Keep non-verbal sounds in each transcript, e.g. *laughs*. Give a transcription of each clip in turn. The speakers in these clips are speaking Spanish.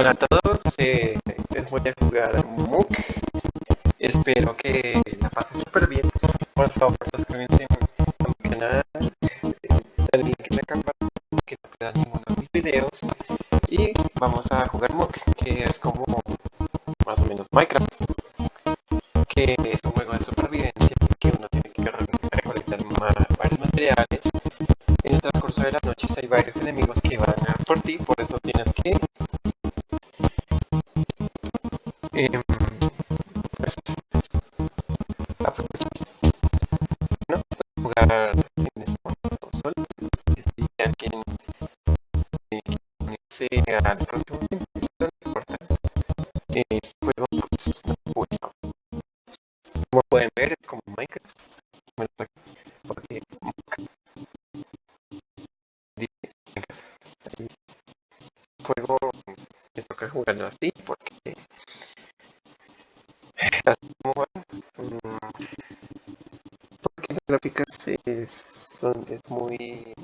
fueran gráficas es, son es muy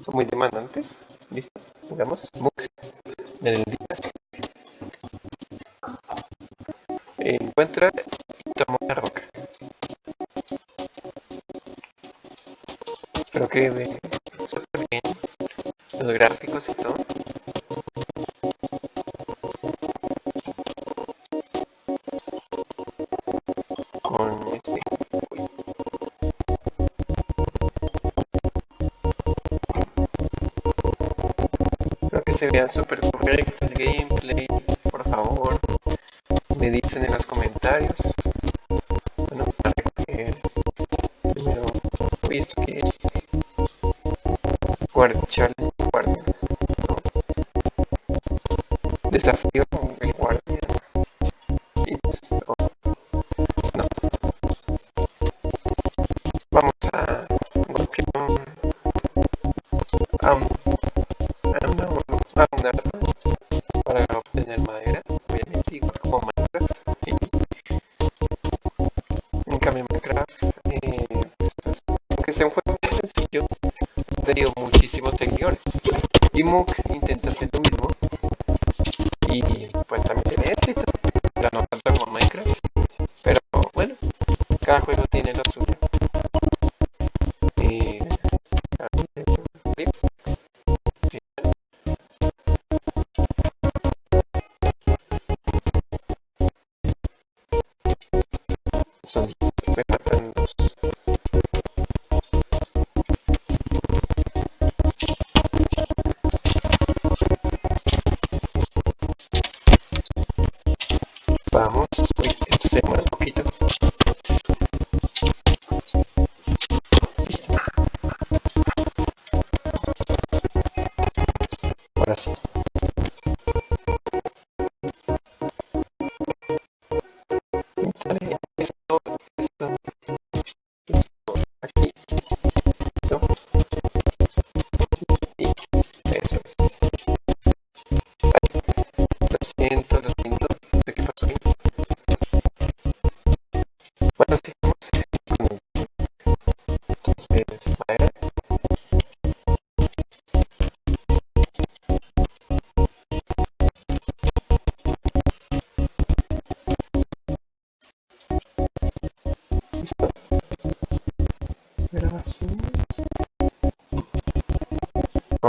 son muy demandantes listo digamos encuentra y toma una roca. Espero que se bien los gráficos y todo. se vea súper correcto el game.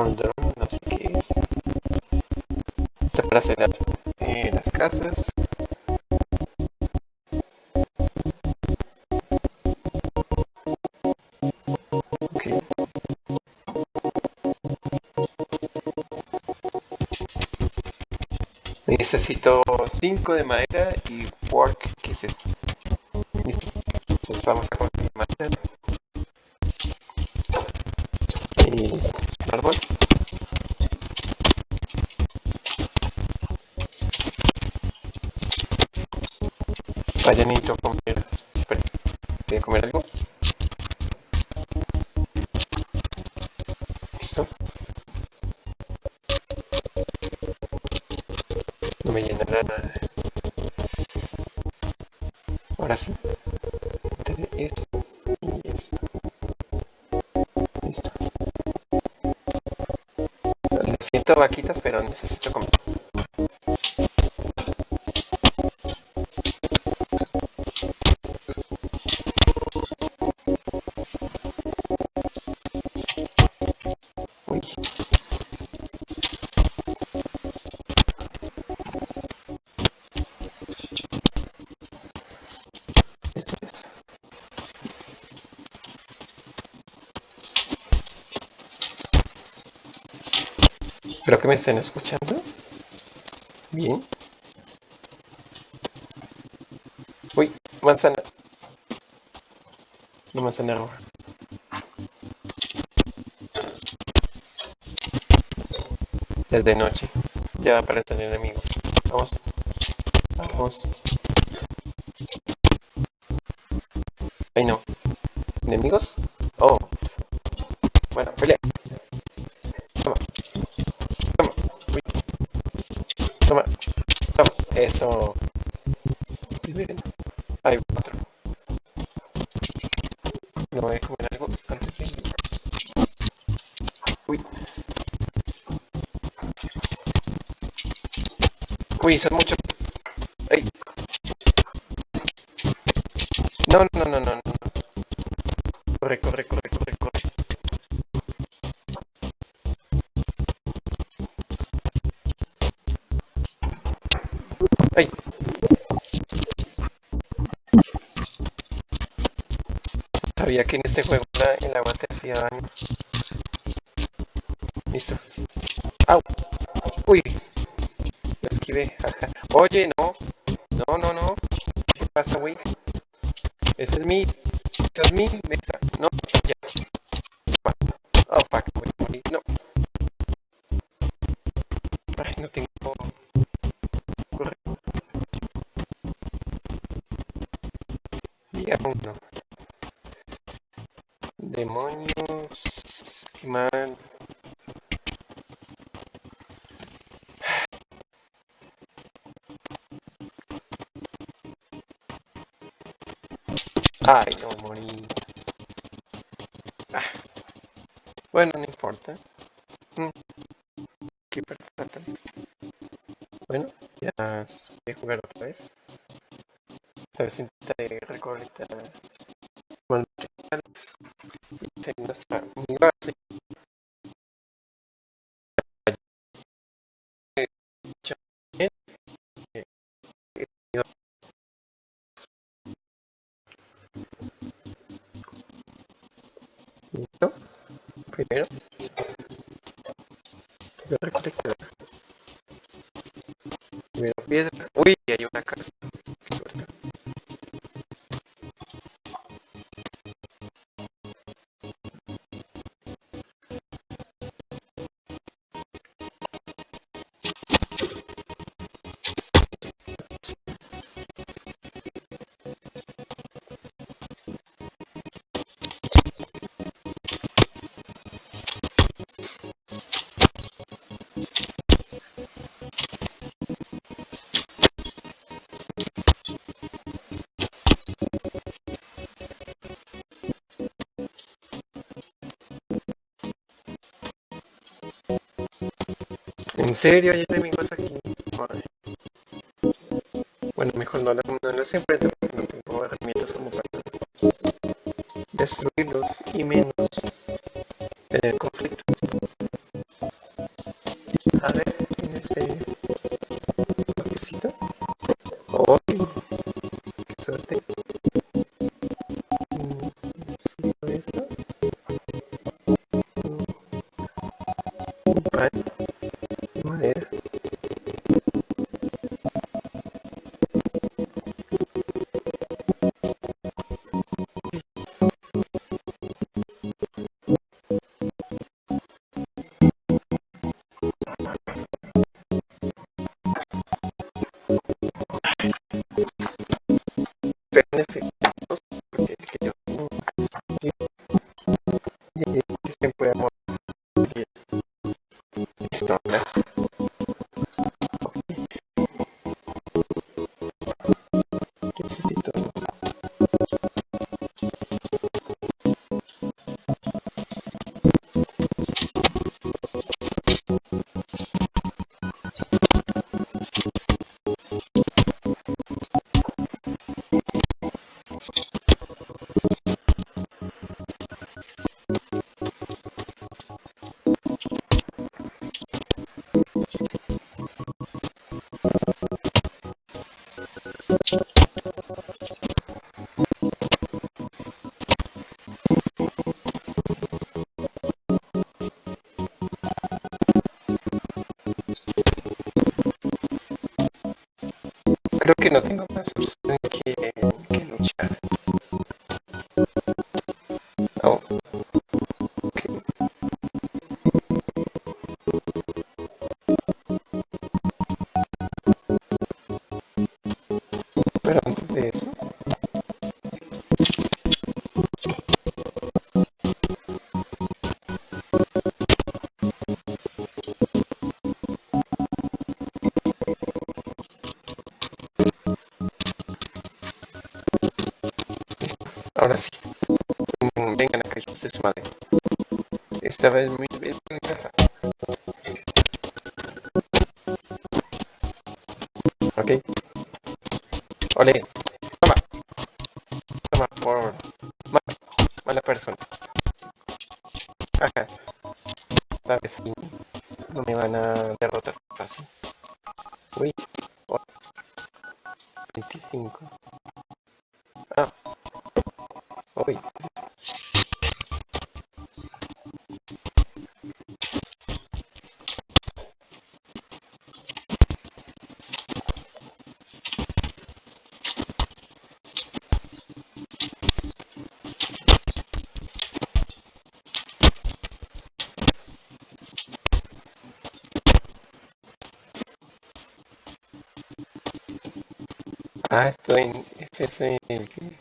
No sé qué es. Está para las, casas. Necesito 5 de madera y work, que es esto. Vamos a Vaya, necesito comer. Espera, voy a comer algo. Listo. No me llenará nada. Ahora sí. Entre esto y esto. Listo. Necesito vaquitas, pero necesito comer. Estén escuchando. Bien. Uy, manzana. No manzana roja. Es de noche. Ya aparecen enemigos. Vamos. Vamos. Ay no. ¿Enemigos? Oh. Oh, fuck, morir. No. Ay, no tengo... Uno. Demonios. Qué mal. Ay, no morí. Bueno, no importa. Mm. Qué perfecto. Bueno, ya voy a jugar otra vez. Esta vez intentaré recolectar ¿En serio hay enemigos aquí? Bueno, mejor no, lo- no los enfrento porque no tengo herramientas como para destruirlos y menos que no tengo más vengan acá, hijos de su madre. Esta vez muy bien en Ah, estoy. Ese es el que...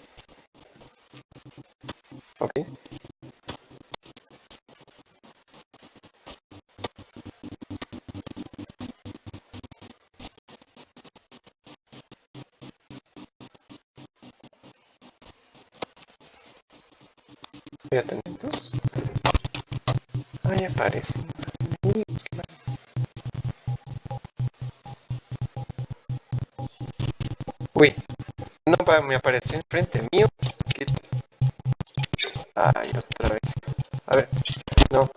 me apareció enfrente mío. Ay, otra vez. A ver, no.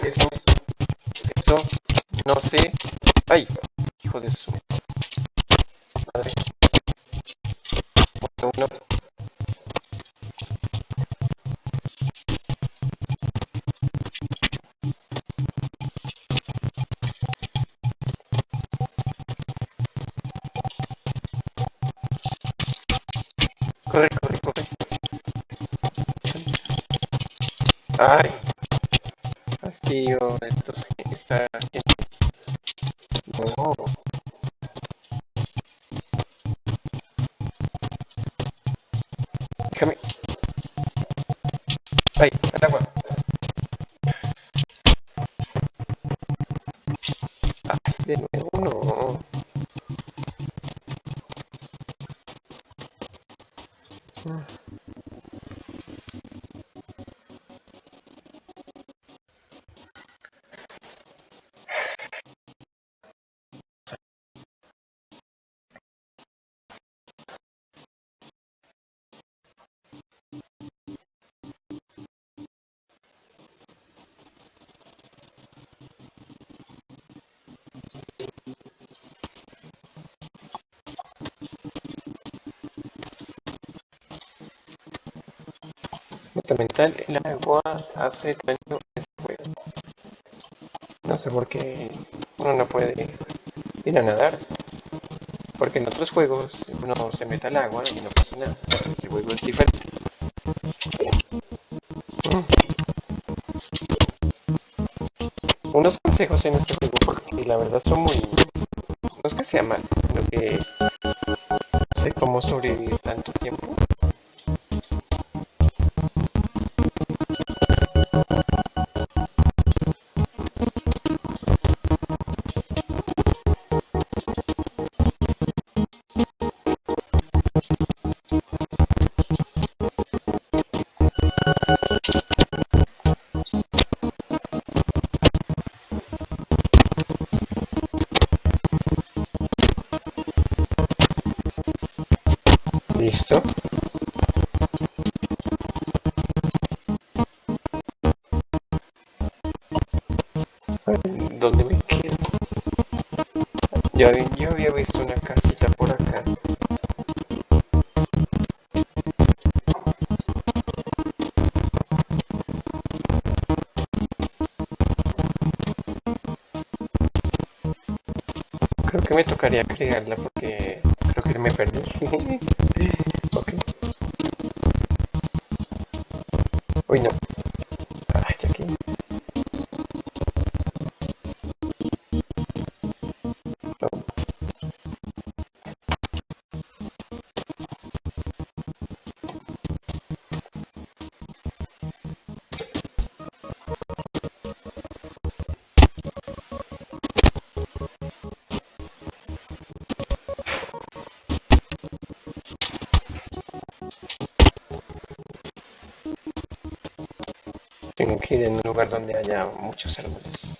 Eso. Eso. No sé. Ay, hijo de su Nota mental, el agua hace daño a este juego. No sé por qué uno no puede ir a nadar. Porque en otros juegos uno se mete al agua y no pasa nada. Este juego es diferente. Unos consejos en este juego porque la verdad son muy... No es que sea mal, Listo. ¿Dónde me quedo? Ya vi- yo había visto una casita por acá. Creo que me tocaría que me perdí. *laughs* Ir en un lugar donde haya muchos árboles.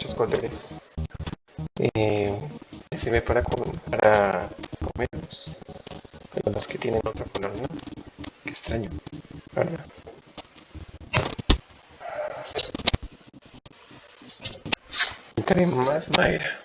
Muchos colores. Eh, sirve para, para comerlos. Pero los que tienen otro color, ¿no? Qué extraño. ¿verdad? Más madera.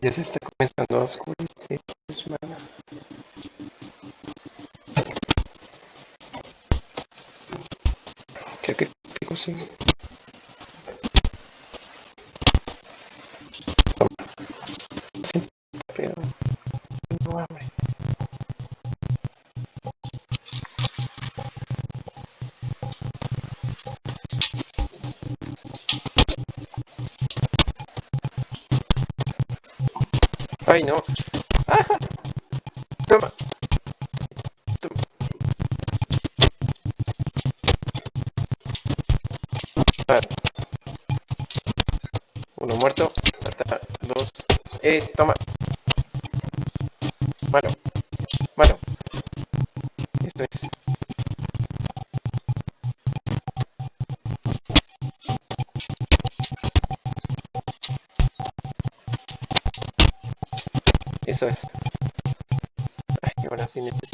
Ya se está comenzando a oscurecer. Creo que pico. Sí, Ay, no. ¡Ajá! Toma. Uno muerto. Dos. Eh, toma. Ay,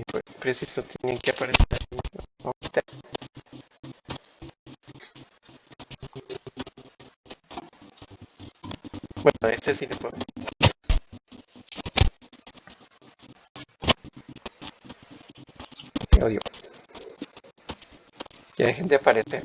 que preciso tienen que aparecer. Bueno este sí le puedo. Odio. Ya dejen de aparecer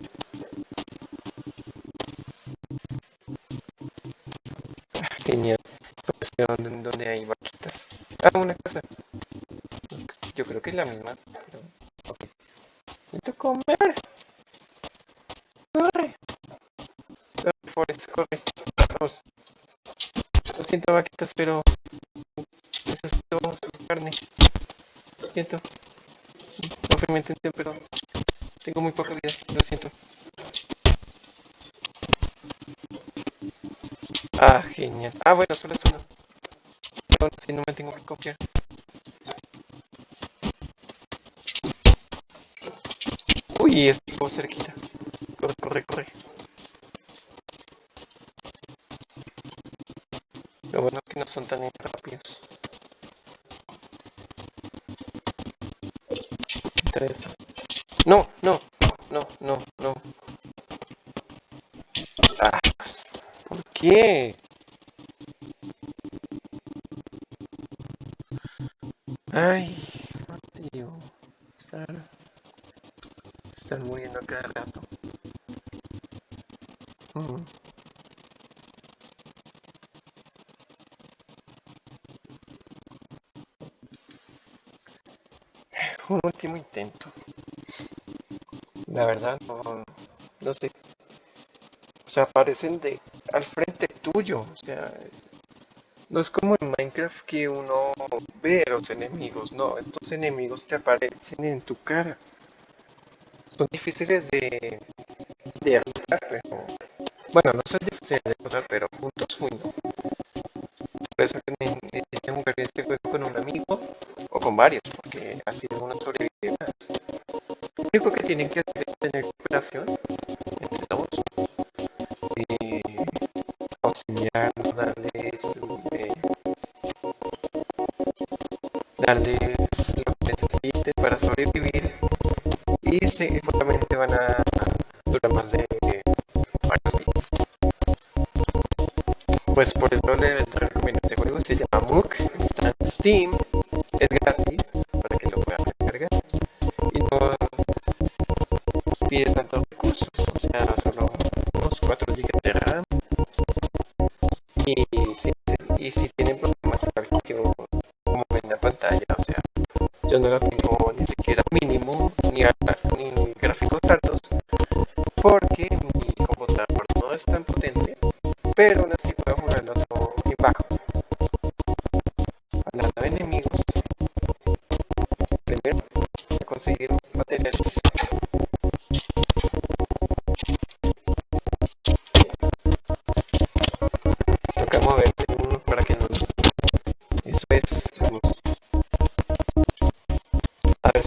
yo creo Lo bueno es que no son tan rápidos. Tres. No, no, no, no, no. Ah, ¿Por qué? último intento. La verdad, no, no sé. O sea, aparecen de, al frente tuyo. O sea, no es como en Minecraft que uno ve los enemigos. No, estos enemigos te aparecen en tu cara. Son difíciles de, de. Bueno, no sé estrategias de, recuperación entre todos. Eh, auxiliar, darles, este, eh, darle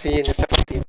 Sí, en esta partida.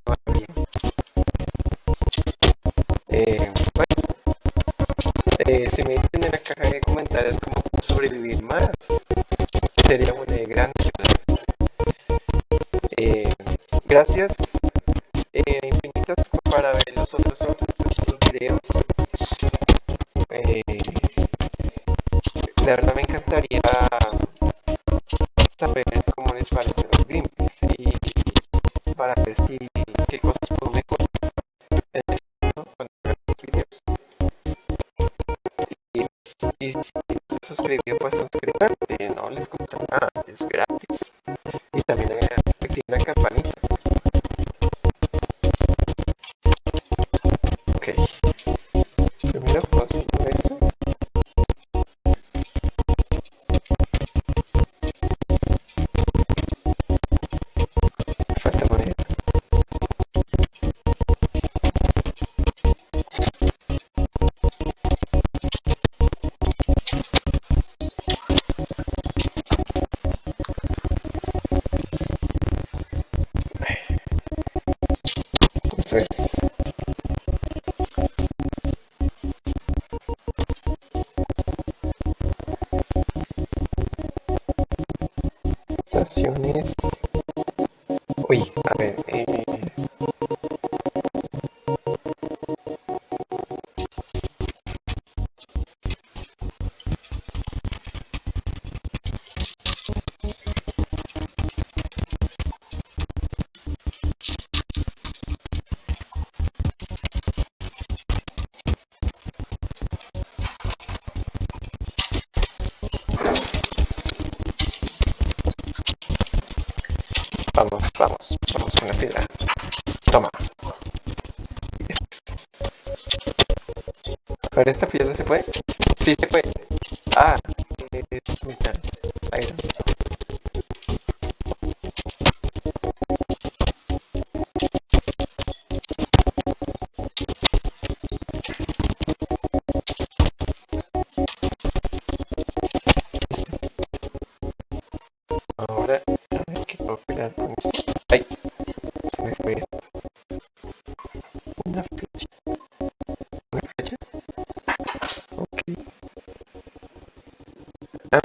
estaciones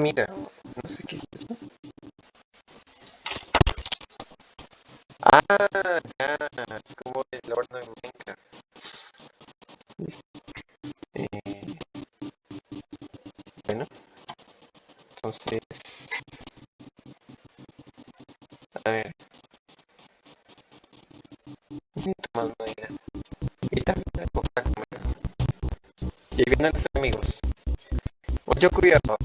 mira. No sé qué es eso. Ah, ya. Es como el horno de Minecraft. Listo. Eh, bueno. Entonces... A ver. Necesito más madera. Y también para comer. Y ahí vienen los amigos. Mucho cuidado.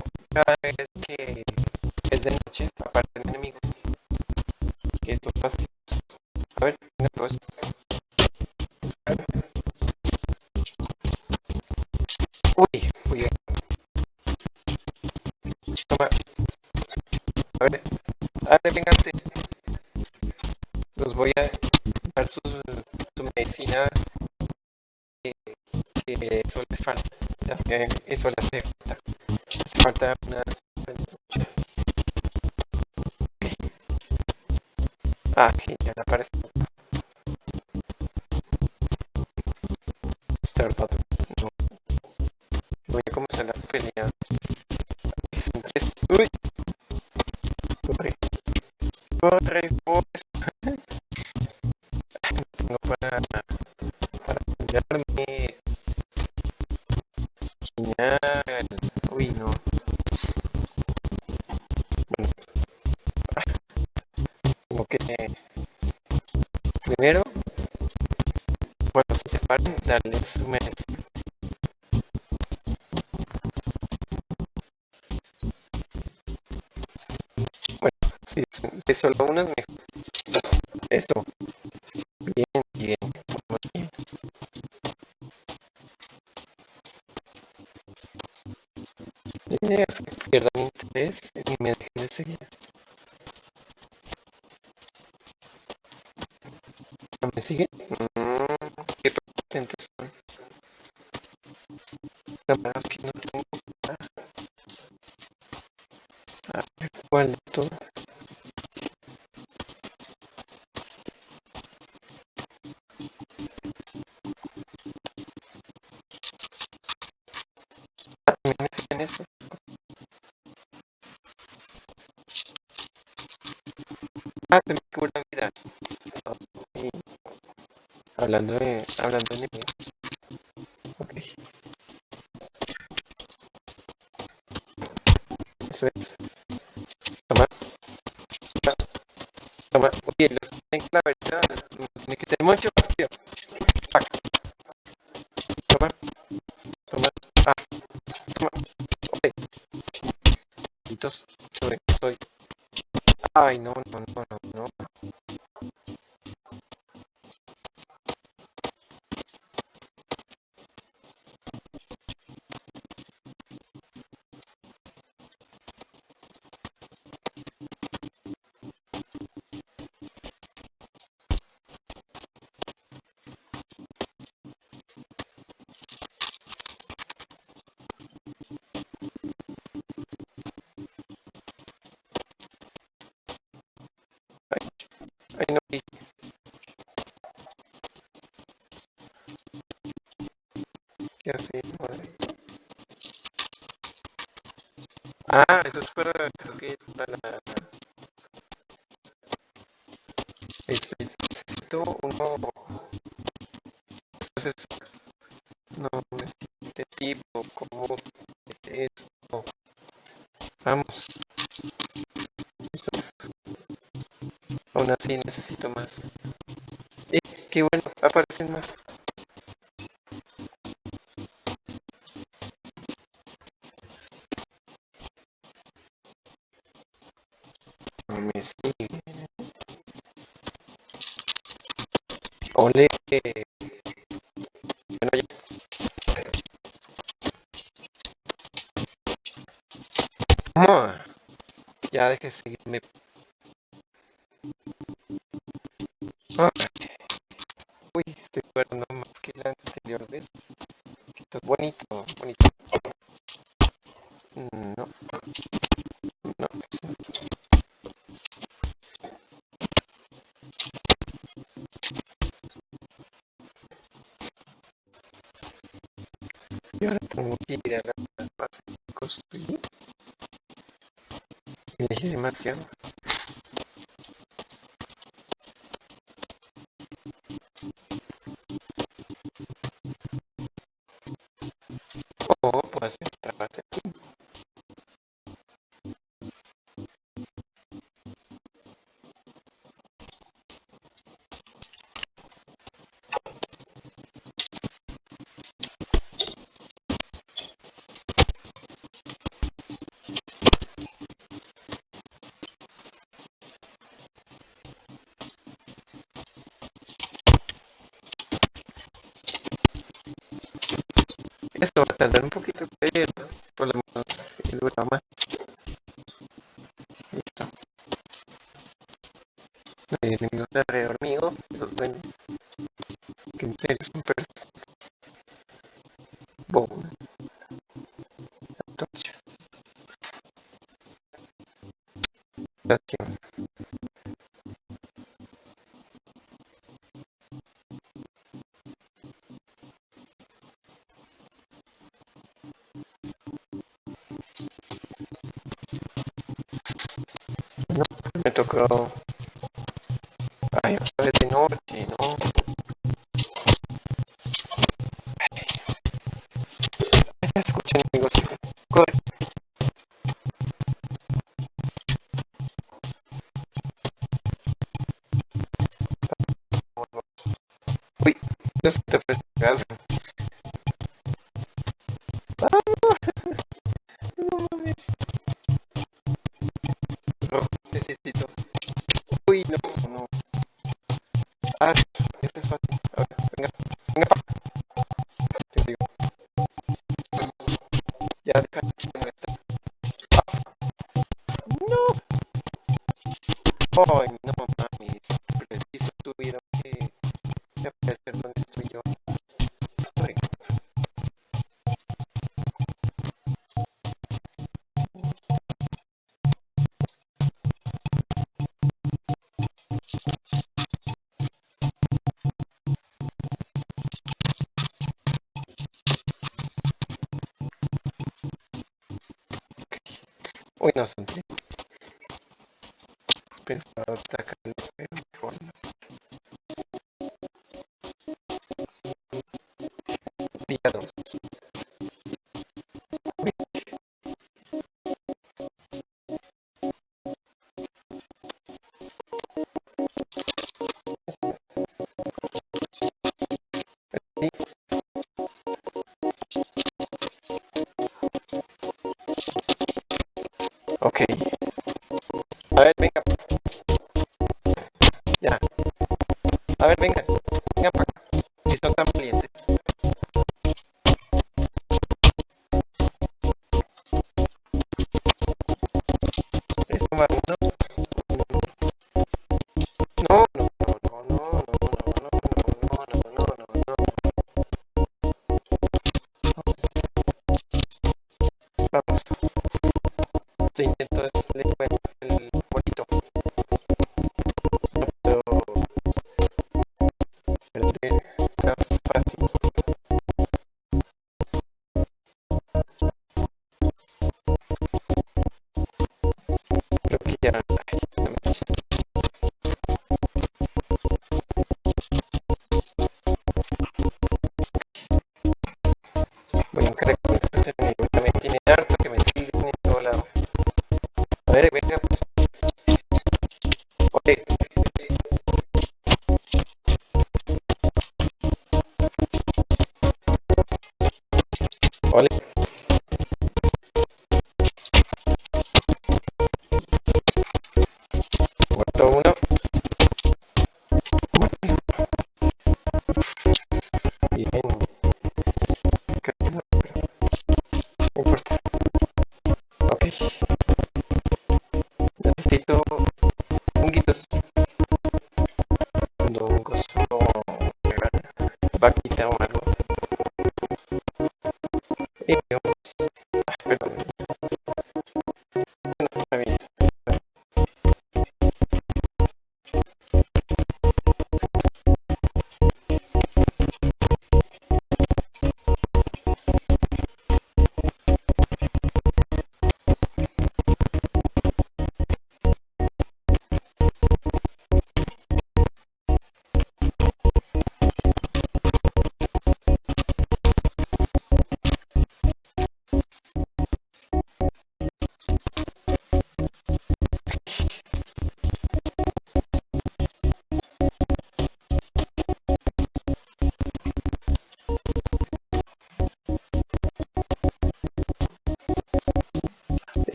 Voy a dar su, su medicina que, que eso le falta. Sé, Eso le hace falta. Hace falta unas solo uno es mejor. Eso. Bien, bien. Muy bien. Interés y me dejen de seguir. Ay, no. ¿Qué. Ah, eso es para... Este, necesito uno... Entonces, no, necesito este tipo, como esto. Vamos. Esto es. Aún así necesito más. Eh, qué bueno, aparecen más. No me siguen. Ole. Bueno, ya. Ya deje de seguirme. Ah. tardar un poquito, de pero por lo menos dura más. Listo. No tiene ningún reunido, eso es pues, bueno. Que en serio, es son festa innocent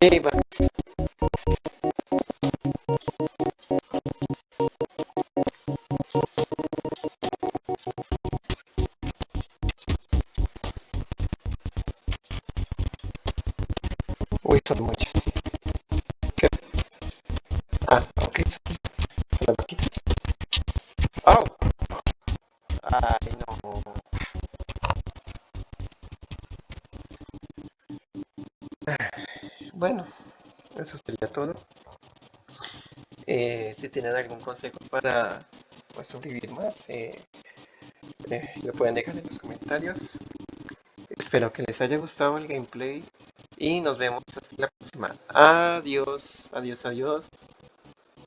Y tienen algún consejo para pues, sobrevivir más, eh, eh, lo pueden dejar en los comentarios. Espero que les haya gustado el gameplay y nos vemos hasta la próxima. Adiós, adiós, adiós.